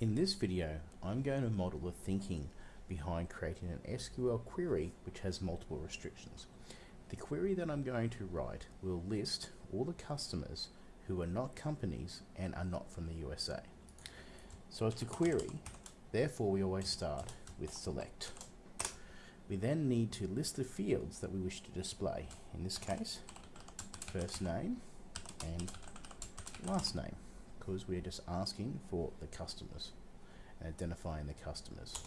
In this video, I'm going to model the thinking behind creating an SQL query which has multiple restrictions. The query that I'm going to write will list all the customers who are not companies and are not from the USA. So it's a query, therefore we always start with select. We then need to list the fields that we wish to display. In this case, first name and last name because we're just asking for the customers and identifying the customers.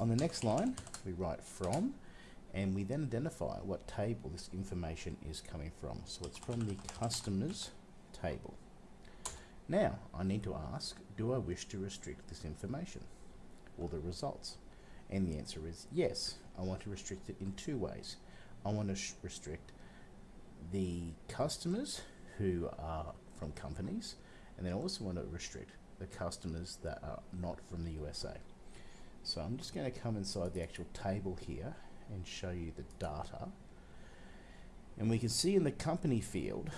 On the next line, we write from and we then identify what table this information is coming from. So it's from the customers table. Now, I need to ask, do I wish to restrict this information or the results? And the answer is yes. I want to restrict it in two ways. I want to restrict the customers who are from companies and then I also want to restrict the customers that are not from the USA. So I'm just going to come inside the actual table here and show you the data. And we can see in the company field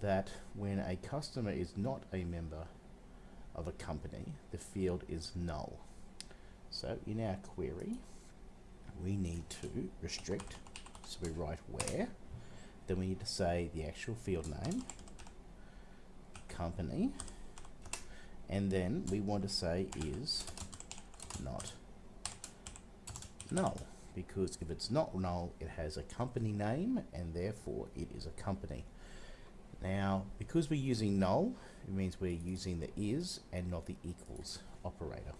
that when a customer is not a member of a company, the field is null. So in our query, we need to restrict, so we write where, then we need to say the actual field name, company. And then we want to say is not null. Because if it's not null it has a company name and therefore it is a company. Now because we're using null it means we're using the is and not the equals operator.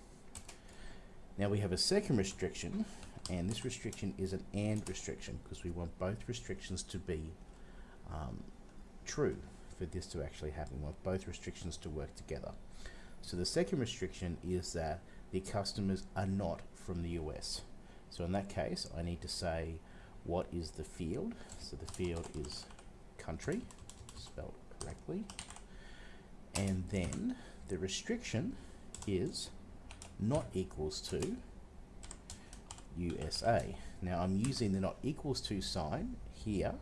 Now we have a second restriction and this restriction is an AND restriction because we want both restrictions to be um, true for this to actually happen. We want both restrictions to work together. So the second restriction is that the customers are not from the US. So in that case, I need to say what is the field. So the field is country, spelled correctly. And then the restriction is not equals to USA. Now I'm using the not equals to sign here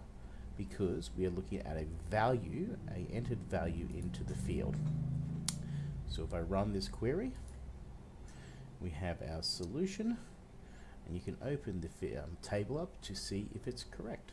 because we are looking at a value, a entered value into the field. So if I run this query, we have our solution and you can open the um, table up to see if it's correct.